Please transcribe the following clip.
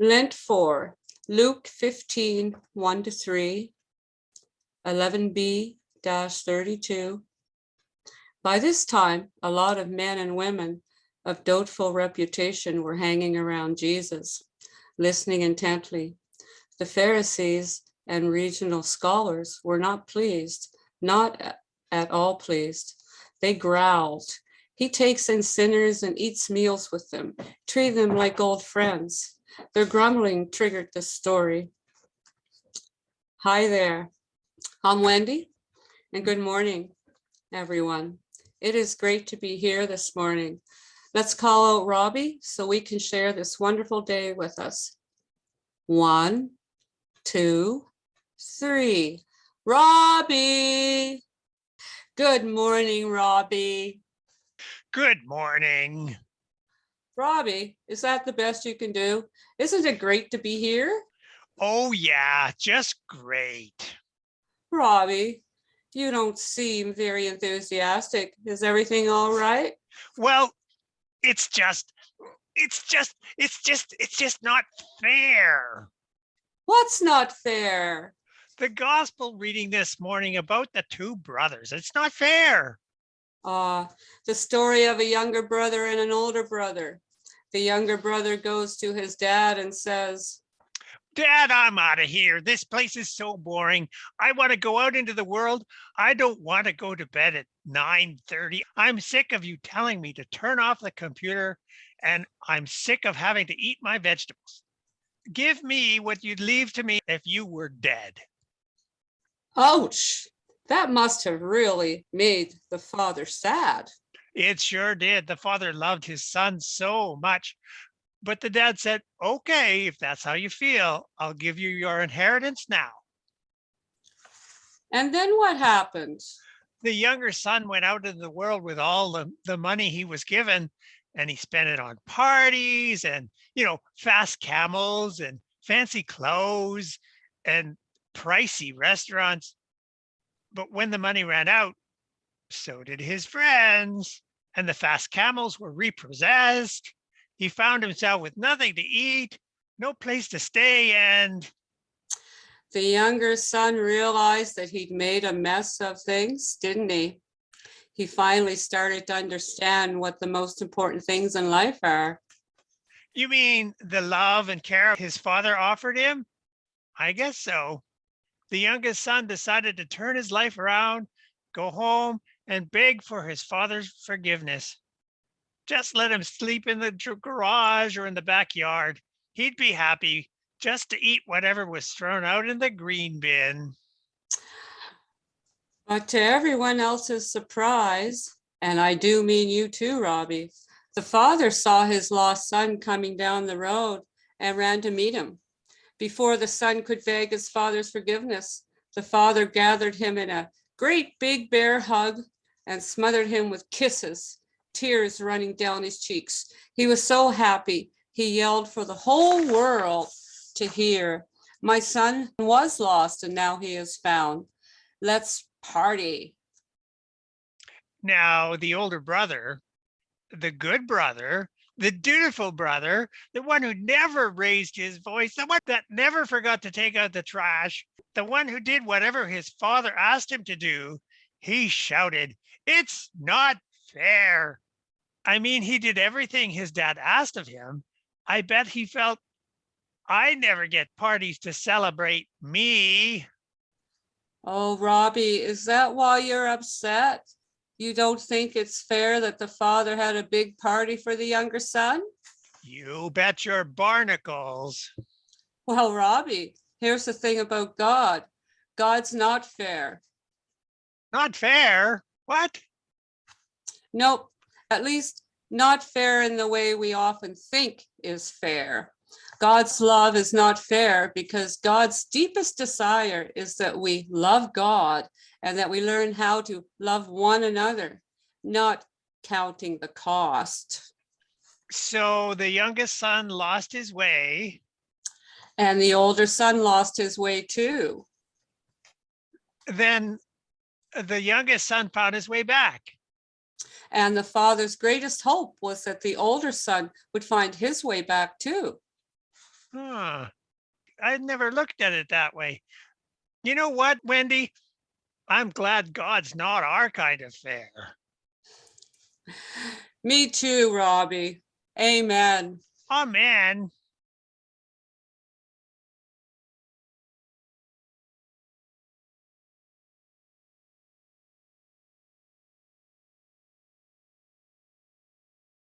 Lent 4, Luke 15, 1 to 3, 11b dash 32. By this time, a lot of men and women of doubtful reputation were hanging around Jesus, listening intently. The Pharisees and regional scholars were not pleased, not at all pleased. They growled. He takes in sinners and eats meals with them, treat them like old friends. Their grumbling triggered the story. Hi there. I'm Wendy, and good morning, everyone. It is great to be here this morning. Let's call out Robbie so we can share this wonderful day with us. One, two, three. Robbie. Good morning, Robbie. Good morning. Robbie, is that the best you can do? Isn't it great to be here? Oh yeah, just great. Robbie, you don't seem very enthusiastic. Is everything all right? Well, it's just, it's just, it's just, it's just not fair. What's not fair? The gospel reading this morning about the two brothers, it's not fair. Uh, the story of a younger brother and an older brother. The younger brother goes to his dad and says, Dad, I'm out of here. This place is so boring. I want to go out into the world. I don't want to go to bed at 9:30. I'm sick of you telling me to turn off the computer and I'm sick of having to eat my vegetables. Give me what you'd leave to me if you were dead. ouch, that must have really made the father sad. It sure did. The father loved his son so much. But the dad said, okay, if that's how you feel, I'll give you your inheritance now. And then what happened? The younger son went out into the world with all the, the money he was given and he spent it on parties and, you know, fast camels and fancy clothes and pricey restaurants. But when the money ran out, so did his friends and the fast camels were repossessed. He found himself with nothing to eat, no place to stay, and The younger son realized that he'd made a mess of things, didn't he? He finally started to understand what the most important things in life are. you mean the love and care his father offered him? I guess so. The youngest son decided to turn his life around, go home, and beg for his father's forgiveness. Just let him sleep in the garage or in the backyard. He'd be happy just to eat whatever was thrown out in the green bin. But to everyone else's surprise, and I do mean you too, Robbie, the father saw his lost son coming down the road and ran to meet him. Before the son could beg his father's forgiveness, the father gathered him in a great big bear hug and smothered him with kisses, tears running down his cheeks. He was so happy, he yelled for the whole world to hear. My son was lost and now he is found. Let's party. Now, the older brother, the good brother, the dutiful brother, the one who never raised his voice, the one that never forgot to take out the trash, the one who did whatever his father asked him to do, he shouted, It's not fair. I mean, he did everything his dad asked of him. I bet he felt, I never get parties to celebrate me. Oh, Robbie, is that why you're upset? You don't think it's fair that the father had a big party for the younger son? You bet your barnacles. Well, Robbie, here's the thing about God. God's not fair. Not fair. What? Nope, at least not fair in the way we often think is fair. God's love is not fair because God's deepest desire is that we love God and that we learn how to love one another, not counting the cost. So the youngest son lost his way. And the older son lost his way too. Then the youngest son found his way back. And the father's greatest hope was that the older son would find his way back too. Huh. I'd never looked at it that way. You know what, Wendy? I'm glad God's not our kind of fair. Me too, Robbie. Amen. Amen.